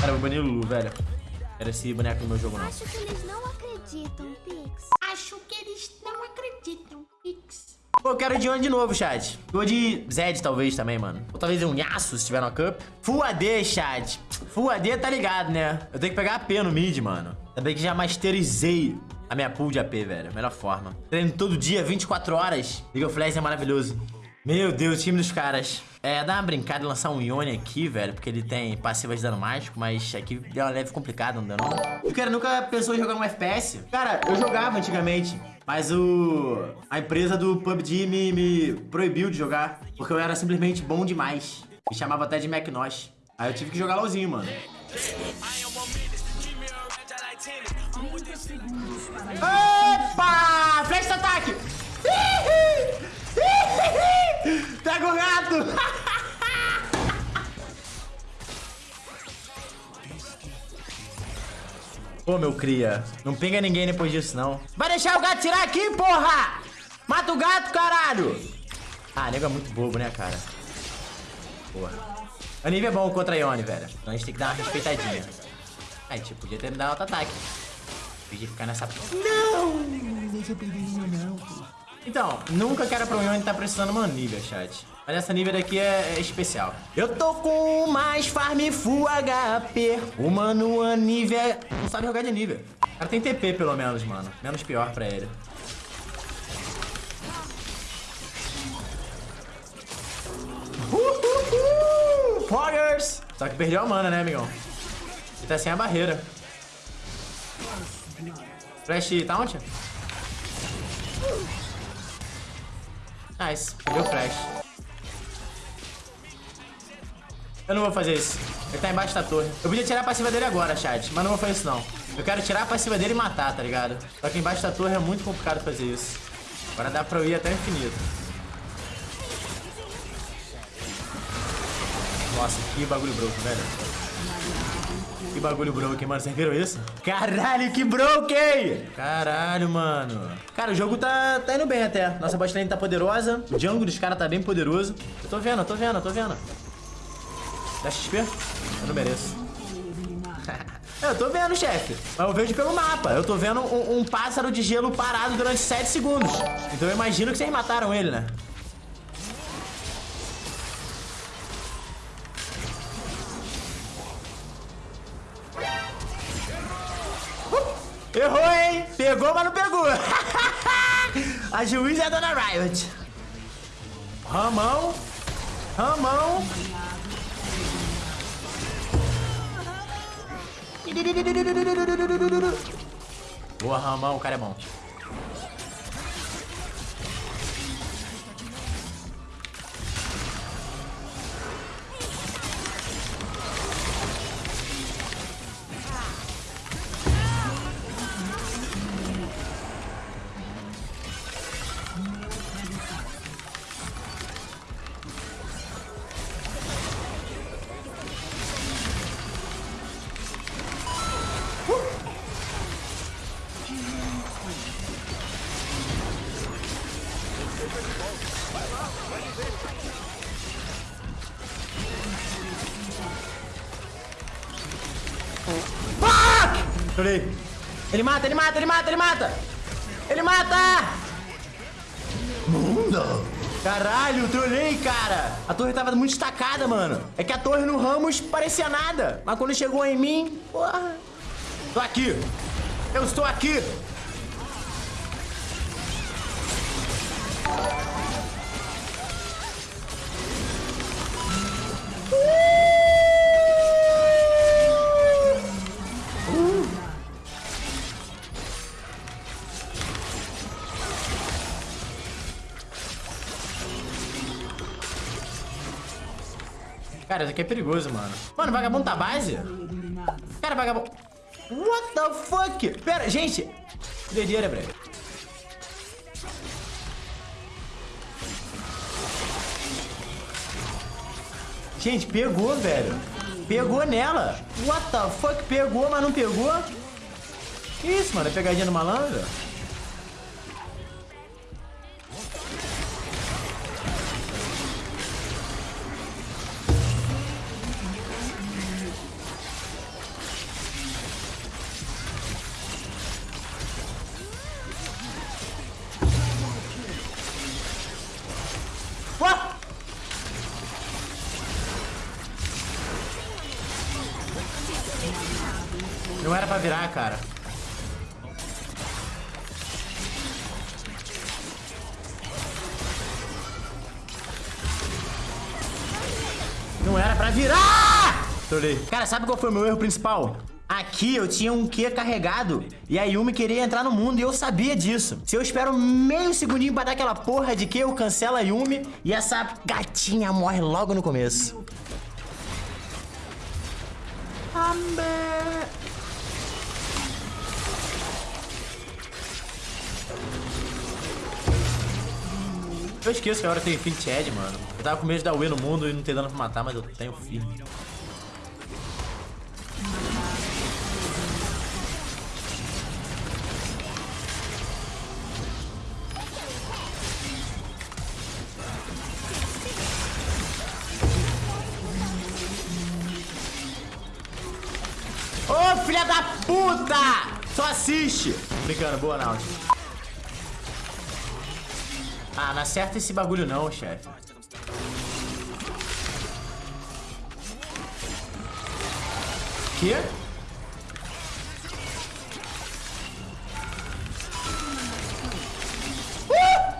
Cara, eu vou banir o Lulu, velho. Era esse boneco no meu jogo, não. Acho que eles não acreditam, Pix. Acho que eles não acreditam, Pix. Pô, eu quero de onde de novo, chat? Vou de Zed, talvez, também, mano. Ou talvez um Yasuo, se tiver no Cup. Full AD, chat. Full AD, tá ligado, né? Eu tenho que pegar AP no mid, mano. Também que já masterizei a minha pool de AP, velho. Melhor forma. Treino todo dia, 24 horas. League of Legends é maravilhoso. Meu Deus, time dos caras. É, dá uma brincada e lançar um Ione aqui, velho, porque ele tem passivas de dano mágico, mas aqui é uma leve complicado, não dá não. O cara nunca pensou em jogar um FPS? Cara, eu jogava antigamente, mas o... a empresa do PUBG me, me proibiu de jogar, porque eu era simplesmente bom demais. Me chamava até de McNosh. Aí eu tive que jogar LOLzinho, mano. Opa! Flash ataque! Pô, meu cria, não pega ninguém depois disso, não. Vai deixar o gato tirar aqui, porra! Mata o gato, caralho! Ah, nego é muito bobo, né, cara? Porra. A nível é bom contra a Ione, velho. Então a gente tem que dar uma respeitadinha. Aí, tipo, podia ter me dado outro ataque. Podia ficar nessa... Não! Deixa eu perder não, Então, nunca que era pra Ione estar tá precisando uma nível, chat. Mas essa nível daqui é, é, especial. Eu tô com mais farm full HP. O mano Anível não sabe jogar de nível. O cara tem TP pelo menos, mano. Menos pior pra ele. Uhul! Só que perdeu a mana, né, amigão? Ele tá sem a barreira. Flash taunt? Nice, o flash. Eu não vou fazer isso. Ele tá embaixo da torre. Eu podia tirar a passiva dele agora, chat. Mas não vou fazer isso, não. Eu quero tirar a passiva dele e matar, tá ligado? Só que embaixo da torre é muito complicado fazer isso. Agora dá pra eu ir até o infinito. Nossa, que bagulho broken, velho. Que bagulho broken, mano. Vocês viram isso? Caralho, que broken! Caralho, mano. Cara, o jogo tá, tá indo bem até. Nossa botlane tá poderosa. O jungle dos caras tá bem poderoso. Eu tô vendo, eu tô vendo, eu tô vendo. Dá XP? Eu não mereço. eu tô vendo, chefe. Mas eu vejo pelo mapa. Eu tô vendo um, um, pássaro de gelo parado durante 7 segundos. Então eu imagino que vocês mataram ele, né? Errou, hein? Pegou, mas não pegou. A juiz é a Dona Riot. Ramão. Ramão. Boa, Ramão, o cara é bom. Trolei. Ele mata, ele mata, ele mata, ele mata! Ele mata! Mundo! Caralho, trolei, cara! A torre tava muito estacada, mano. É que a torre no Ramos parecia nada. Mas quando chegou em mim, porra. Tô aqui. Eu estou aqui. Cara, isso aqui é perigoso, mano. Mano, vagabundo tá base? Cara, vagabundo... What the fuck? Pera, gente. Doideira, breve. Gente, pegou, velho. Pegou nela. What the fuck? Pegou, mas não pegou? Que isso, mano? É pegadinha do malandro? Não era pra virar, cara. Não era pra virar! Trolei. Cara, sabe qual foi o meu erro principal? Aqui eu tinha um Q carregado e a Yumi queria entrar no mundo e eu sabia disso. Se eu espero meio segundinho pra dar aquela porra de Q, eu cancelo a Yumi e essa gatinha morre logo no começo. Amber. Eu esqueço que agora tem Infinity Edge, mano. Eu tava com medo de dar win no mundo e não ter dano pra matar, mas eu tenho firme. Ô, filha da puta! Só assiste! Brincando, boa, Naut. Ah, não acerta esse bagulho não, chefe. Quê? Uh!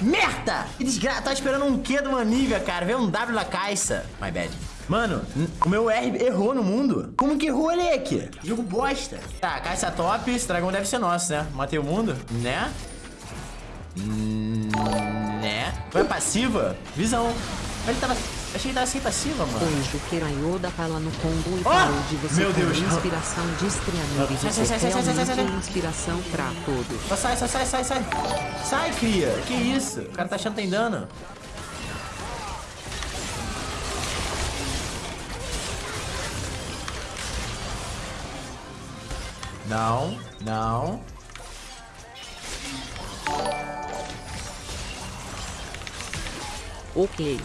Merda! Que desgraça. Tava esperando um Q de uma cara. Veio um W na caixa. My bad. Mano, o meu R errou no mundo. Como que errou, Alec? Jogo bosta. Tá, caixa top. Esse dragão deve ser nosso, né? Matei o mundo? Né? Hum, né? Foi passiva? Visão. Ele tava... Achei que tava sem passiva, mano. Hoje o Kerayoda fala no Congo e Oh! falou de você Meu Deus. inspiração de Striamir. Sai, Você sai, sai, sai, sai, sai, é inspiração pra todos. Só sai, só sai, sai, sai. Sai, cria. Que isso? O cara tá achando que tem dano. Não, não. Ok.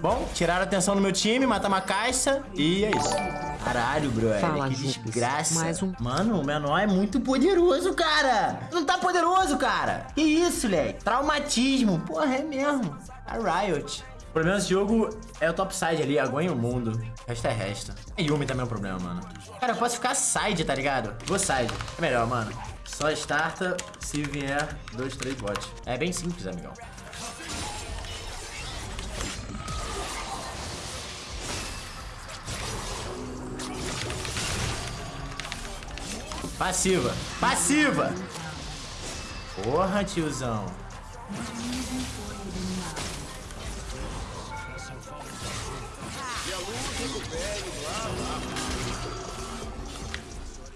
Bom, tiraram a atenção do meu time, matamos a caixa e é isso. Caralho, brother, Fala, que Jupes. desgraça. Mais um. Mano, o menor é muito poderoso, cara. Não tá poderoso, cara. Que isso, leque? Traumatismo. Porra, é mesmo. A Riot. O problema desse jogo é o topside ali, aguenta o mundo. O resto é resto. E Yumi também é um problema, mano. Cara, eu posso ficar side, tá ligado? Vou side. É melhor, mano. Só starta se vier dois, três bots. É bem simples, amigão. Passiva. Passiva! Porra, tiozão.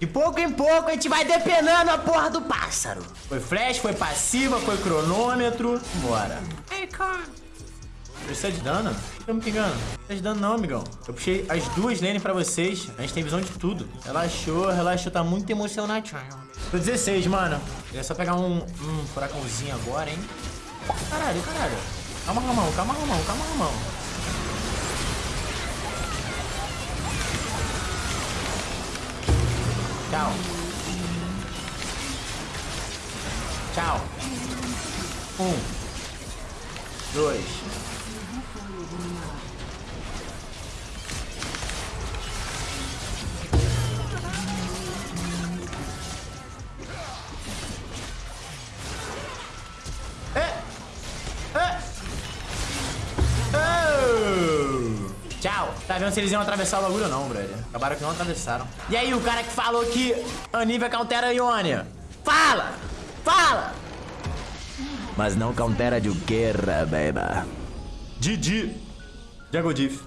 De pouco em pouco a gente vai depenando a porra do pássaro. Foi flash, foi passiva, foi cronômetro. Bora. Hey. Precisa de dano? Eu me pingando. Não precisa de dano não, amigão. Eu puxei as duas lanes pra vocês. A gente tem visão de tudo. Relaxou, relaxou. Tá muito emocionadinho. Tô 16, mano. Queria só pegar um, um furacãozinho agora, hein? Caralho, caralho. Calma, Ramão. Calma, Ramão. Calma, Ramão. Tchau. Tchau. Um. Dois. Tá vendo se eles iam atravessar o bagulho ou não, brother? Acabaram que não atravessaram. E aí, o cara que falou que a Nivea countera Ionia? Fala! Fala! Mas não countera de Guerra, baby. Didi. Jagodif.